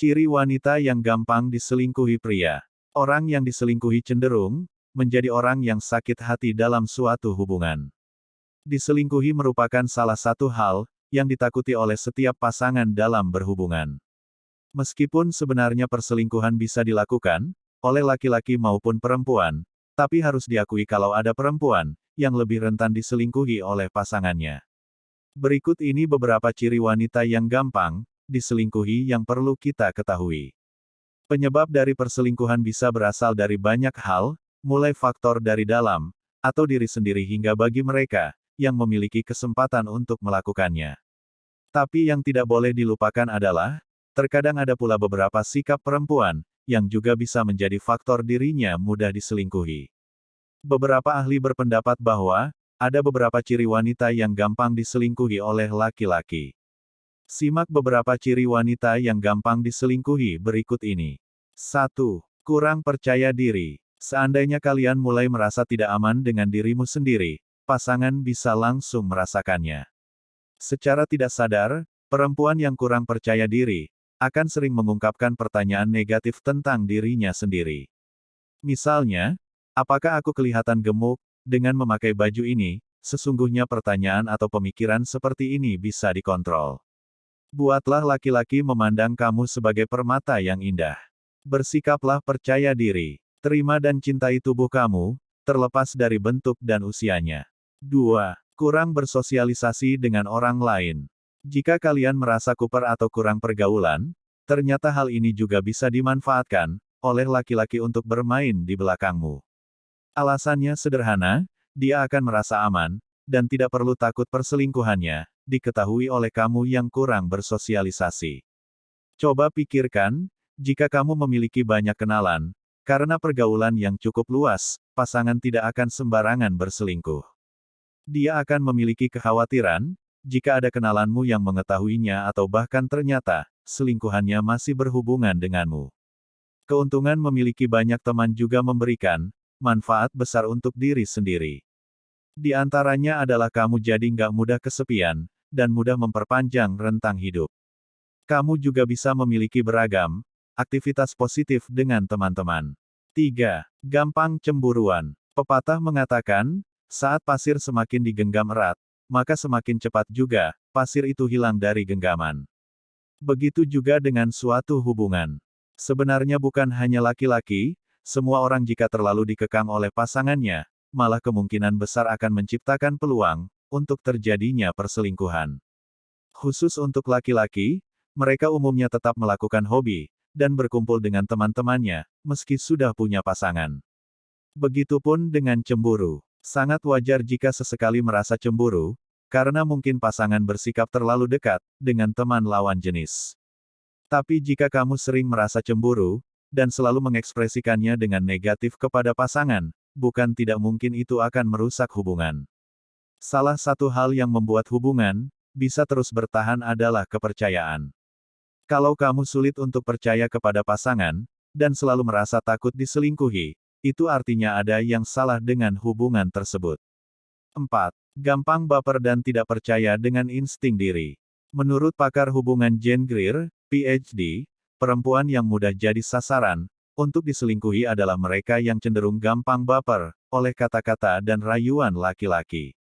Ciri wanita yang gampang diselingkuhi pria. Orang yang diselingkuhi cenderung menjadi orang yang sakit hati dalam suatu hubungan. Diselingkuhi merupakan salah satu hal yang ditakuti oleh setiap pasangan dalam berhubungan. Meskipun sebenarnya perselingkuhan bisa dilakukan oleh laki-laki maupun perempuan, tapi harus diakui kalau ada perempuan yang lebih rentan diselingkuhi oleh pasangannya. Berikut ini beberapa ciri wanita yang gampang diselingkuhi yang perlu kita ketahui. Penyebab dari perselingkuhan bisa berasal dari banyak hal, mulai faktor dari dalam, atau diri sendiri hingga bagi mereka, yang memiliki kesempatan untuk melakukannya. Tapi yang tidak boleh dilupakan adalah, terkadang ada pula beberapa sikap perempuan, yang juga bisa menjadi faktor dirinya mudah diselingkuhi. Beberapa ahli berpendapat bahwa, ada beberapa ciri wanita yang gampang diselingkuhi oleh laki-laki. Simak beberapa ciri wanita yang gampang diselingkuhi berikut ini. 1. Kurang percaya diri. Seandainya kalian mulai merasa tidak aman dengan dirimu sendiri, pasangan bisa langsung merasakannya. Secara tidak sadar, perempuan yang kurang percaya diri akan sering mengungkapkan pertanyaan negatif tentang dirinya sendiri. Misalnya, apakah aku kelihatan gemuk dengan memakai baju ini? Sesungguhnya pertanyaan atau pemikiran seperti ini bisa dikontrol. Buatlah laki-laki memandang kamu sebagai permata yang indah. Bersikaplah percaya diri. Terima dan cintai tubuh kamu, terlepas dari bentuk dan usianya. 2. Kurang bersosialisasi dengan orang lain. Jika kalian merasa kuper atau kurang pergaulan, ternyata hal ini juga bisa dimanfaatkan oleh laki-laki untuk bermain di belakangmu. Alasannya sederhana, dia akan merasa aman, dan tidak perlu takut perselingkuhannya, diketahui oleh kamu yang kurang bersosialisasi. Coba pikirkan, jika kamu memiliki banyak kenalan, karena pergaulan yang cukup luas, pasangan tidak akan sembarangan berselingkuh. Dia akan memiliki kekhawatiran, jika ada kenalanmu yang mengetahuinya atau bahkan ternyata, selingkuhannya masih berhubungan denganmu. Keuntungan memiliki banyak teman juga memberikan, manfaat besar untuk diri sendiri. Di antaranya adalah kamu jadi nggak mudah kesepian, dan mudah memperpanjang rentang hidup. Kamu juga bisa memiliki beragam aktivitas positif dengan teman-teman. 3. Gampang cemburuan. Pepatah mengatakan, saat pasir semakin digenggam erat, maka semakin cepat juga pasir itu hilang dari genggaman. Begitu juga dengan suatu hubungan. Sebenarnya bukan hanya laki-laki, semua orang jika terlalu dikekang oleh pasangannya, malah kemungkinan besar akan menciptakan peluang untuk terjadinya perselingkuhan. Khusus untuk laki-laki, mereka umumnya tetap melakukan hobi, dan berkumpul dengan teman-temannya, meski sudah punya pasangan. Begitupun dengan cemburu. Sangat wajar jika sesekali merasa cemburu, karena mungkin pasangan bersikap terlalu dekat dengan teman lawan jenis. Tapi jika kamu sering merasa cemburu, dan selalu mengekspresikannya dengan negatif kepada pasangan, bukan tidak mungkin itu akan merusak hubungan. Salah satu hal yang membuat hubungan bisa terus bertahan adalah kepercayaan. Kalau kamu sulit untuk percaya kepada pasangan dan selalu merasa takut diselingkuhi, itu artinya ada yang salah dengan hubungan tersebut. 4. Gampang baper dan tidak percaya dengan insting diri. Menurut pakar hubungan Jane Greer, PhD, perempuan yang mudah jadi sasaran untuk diselingkuhi adalah mereka yang cenderung gampang baper oleh kata-kata dan rayuan laki-laki.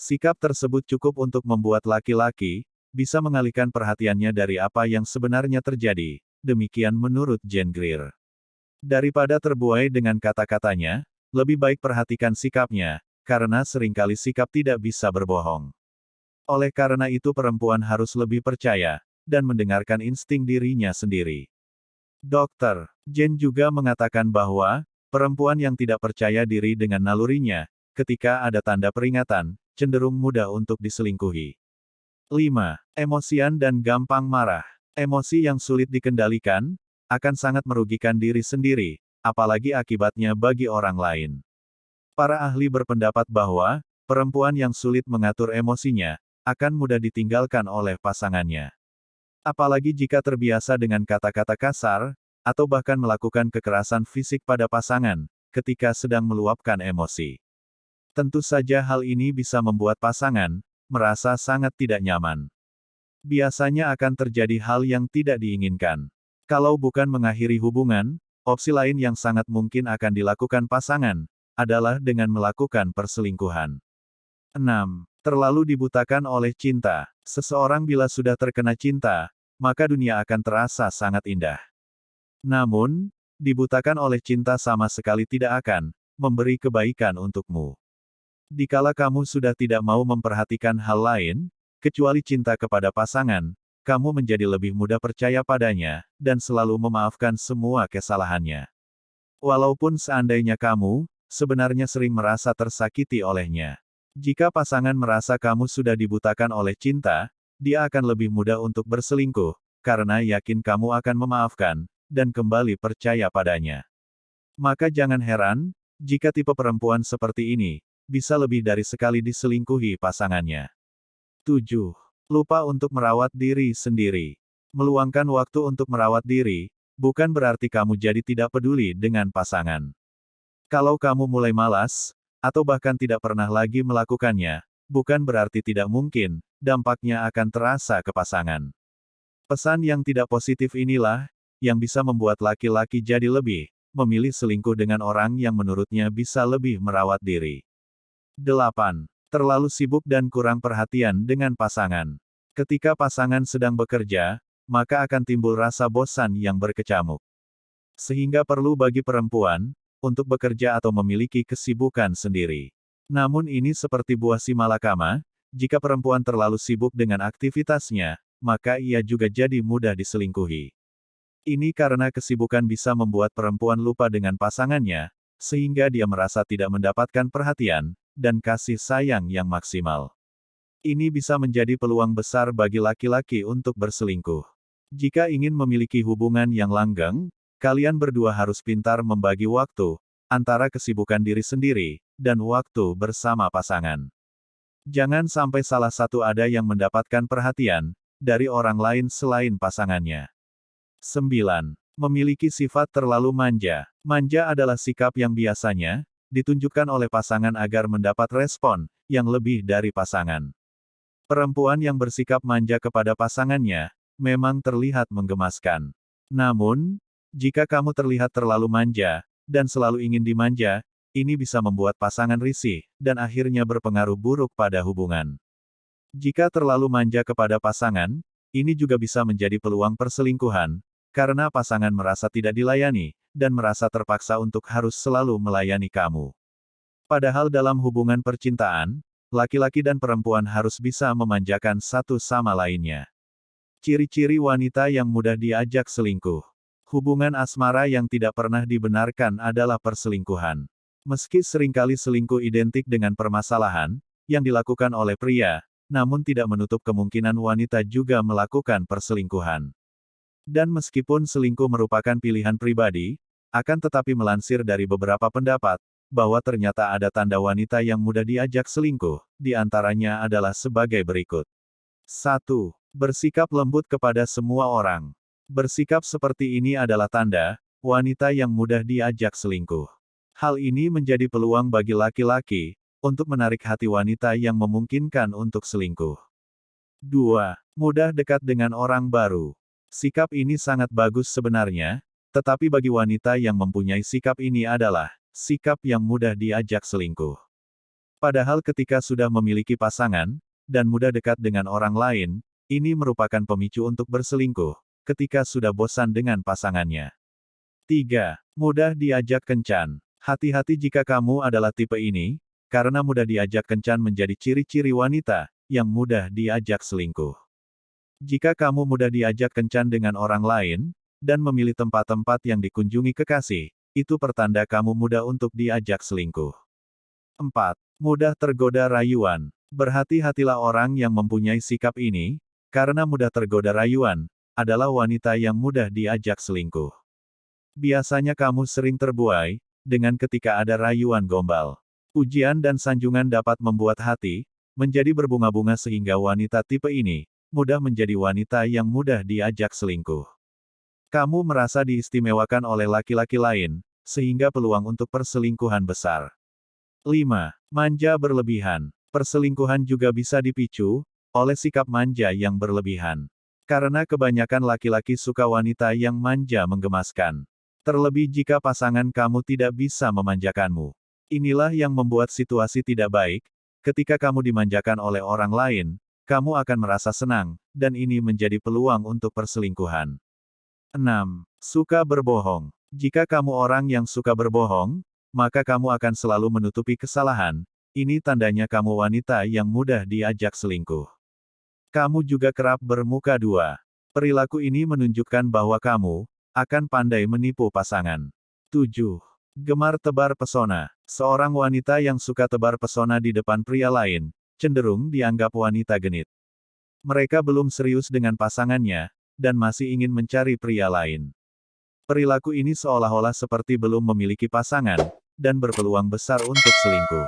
Sikap tersebut cukup untuk membuat laki-laki bisa mengalihkan perhatiannya dari apa yang sebenarnya terjadi, demikian menurut Jane Greer. Daripada terbuai dengan kata-katanya, lebih baik perhatikan sikapnya, karena sering kali sikap tidak bisa berbohong. Oleh karena itu perempuan harus lebih percaya, dan mendengarkan insting dirinya sendiri. Dokter, Jane juga mengatakan bahwa, perempuan yang tidak percaya diri dengan nalurinya, ketika ada tanda peringatan, cenderung mudah untuk diselingkuhi. 5. Emosian dan gampang marah. Emosi yang sulit dikendalikan, akan sangat merugikan diri sendiri, apalagi akibatnya bagi orang lain. Para ahli berpendapat bahwa, perempuan yang sulit mengatur emosinya, akan mudah ditinggalkan oleh pasangannya. Apalagi jika terbiasa dengan kata-kata kasar, atau bahkan melakukan kekerasan fisik pada pasangan, ketika sedang meluapkan emosi. Tentu saja hal ini bisa membuat pasangan merasa sangat tidak nyaman. Biasanya akan terjadi hal yang tidak diinginkan. Kalau bukan mengakhiri hubungan, opsi lain yang sangat mungkin akan dilakukan pasangan, adalah dengan melakukan perselingkuhan. 6. Terlalu dibutakan oleh cinta. Seseorang bila sudah terkena cinta, maka dunia akan terasa sangat indah. Namun, dibutakan oleh cinta sama sekali tidak akan memberi kebaikan untukmu. Dikala kamu sudah tidak mau memperhatikan hal lain, kecuali cinta kepada pasangan, kamu menjadi lebih mudah percaya padanya, dan selalu memaafkan semua kesalahannya. Walaupun seandainya kamu, sebenarnya sering merasa tersakiti olehnya. Jika pasangan merasa kamu sudah dibutakan oleh cinta, dia akan lebih mudah untuk berselingkuh, karena yakin kamu akan memaafkan, dan kembali percaya padanya. Maka jangan heran, jika tipe perempuan seperti ini, bisa lebih dari sekali diselingkuhi pasangannya. 7. Lupa untuk merawat diri sendiri. Meluangkan waktu untuk merawat diri, bukan berarti kamu jadi tidak peduli dengan pasangan. Kalau kamu mulai malas, atau bahkan tidak pernah lagi melakukannya, bukan berarti tidak mungkin, dampaknya akan terasa ke pasangan. Pesan yang tidak positif inilah, yang bisa membuat laki-laki jadi lebih, memilih selingkuh dengan orang yang menurutnya bisa lebih merawat diri. 8 terlalu sibuk dan kurang perhatian dengan pasangan. Ketika pasangan sedang bekerja, maka akan timbul rasa bosan yang berkecamuk. Sehingga perlu bagi perempuan, untuk bekerja atau memiliki kesibukan sendiri. Namun ini seperti buah si malakama, jika perempuan terlalu sibuk dengan aktivitasnya, maka ia juga jadi mudah diselingkuhi. Ini karena kesibukan bisa membuat perempuan lupa dengan pasangannya, sehingga dia merasa tidak mendapatkan perhatian, dan kasih sayang yang maksimal. Ini bisa menjadi peluang besar bagi laki-laki untuk berselingkuh. Jika ingin memiliki hubungan yang langgeng, kalian berdua harus pintar membagi waktu antara kesibukan diri sendiri dan waktu bersama pasangan. Jangan sampai salah satu ada yang mendapatkan perhatian dari orang lain selain pasangannya. 9. Memiliki sifat terlalu manja. Manja adalah sikap yang biasanya ditunjukkan oleh pasangan agar mendapat respon yang lebih dari pasangan. Perempuan yang bersikap manja kepada pasangannya memang terlihat menggemaskan. Namun, jika kamu terlihat terlalu manja dan selalu ingin dimanja, ini bisa membuat pasangan risih dan akhirnya berpengaruh buruk pada hubungan. Jika terlalu manja kepada pasangan, ini juga bisa menjadi peluang perselingkuhan, karena pasangan merasa tidak dilayani, dan merasa terpaksa untuk harus selalu melayani kamu. Padahal dalam hubungan percintaan, laki-laki dan perempuan harus bisa memanjakan satu sama lainnya. Ciri-ciri wanita yang mudah diajak selingkuh. Hubungan asmara yang tidak pernah dibenarkan adalah perselingkuhan. Meski sering kali selingkuh identik dengan permasalahan yang dilakukan oleh pria, namun tidak menutup kemungkinan wanita juga melakukan perselingkuhan. Dan meskipun selingkuh merupakan pilihan pribadi, akan tetapi melansir dari beberapa pendapat, bahwa ternyata ada tanda wanita yang mudah diajak selingkuh, di antaranya adalah sebagai berikut. 1. Bersikap lembut kepada semua orang. Bersikap seperti ini adalah tanda, wanita yang mudah diajak selingkuh. Hal ini menjadi peluang bagi laki-laki, untuk menarik hati wanita yang memungkinkan untuk selingkuh. 2. Mudah dekat dengan orang baru. Sikap ini sangat bagus sebenarnya, tetapi bagi wanita yang mempunyai sikap ini adalah sikap yang mudah diajak selingkuh. Padahal ketika sudah memiliki pasangan dan mudah dekat dengan orang lain, ini merupakan pemicu untuk berselingkuh ketika sudah bosan dengan pasangannya. 3. Mudah diajak kencan. Hati-hati jika kamu adalah tipe ini, karena mudah diajak kencan menjadi ciri-ciri wanita yang mudah diajak selingkuh. Jika kamu mudah diajak kencan dengan orang lain, dan memilih tempat-tempat yang dikunjungi kekasih, itu pertanda kamu mudah untuk diajak selingkuh. 4. Mudah tergoda rayuan. Berhati-hatilah orang yang mempunyai sikap ini, karena mudah tergoda rayuan, adalah wanita yang mudah diajak selingkuh. Biasanya kamu sering terbuai, dengan ketika ada rayuan gombal. Ujian dan sanjungan dapat membuat hati, menjadi berbunga-bunga sehingga wanita tipe ini, mudah menjadi wanita yang mudah diajak selingkuh. Kamu merasa diistimewakan oleh laki-laki lain, sehingga peluang untuk perselingkuhan besar. 5. Manja berlebihan. Perselingkuhan juga bisa dipicu oleh sikap manja yang berlebihan. Karena kebanyakan laki-laki suka wanita yang manja menggemaskan. Terlebih jika pasangan kamu tidak bisa memanjakanmu. Inilah yang membuat situasi tidak baik, ketika kamu dimanjakan oleh orang lain, kamu akan merasa senang, dan ini menjadi peluang untuk perselingkuhan. 6. Suka berbohong. Jika kamu orang yang suka berbohong, maka kamu akan selalu menutupi kesalahan, ini tandanya kamu wanita yang mudah diajak selingkuh. Kamu juga kerap bermuka dua. Perilaku ini menunjukkan bahwa kamu akan pandai menipu pasangan. 7. Gemar tebar pesona. Seorang wanita yang suka tebar pesona di depan pria lain, cenderung dianggap wanita genit. Mereka belum serius dengan pasangannya, dan masih ingin mencari pria lain. Perilaku ini seolah-olah seperti belum memiliki pasangan, dan berpeluang besar untuk selingkuh.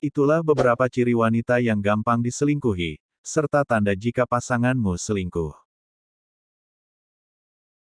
Itulah beberapa ciri wanita yang gampang diselingkuhi serta tanda jika pasanganmu selingkuh.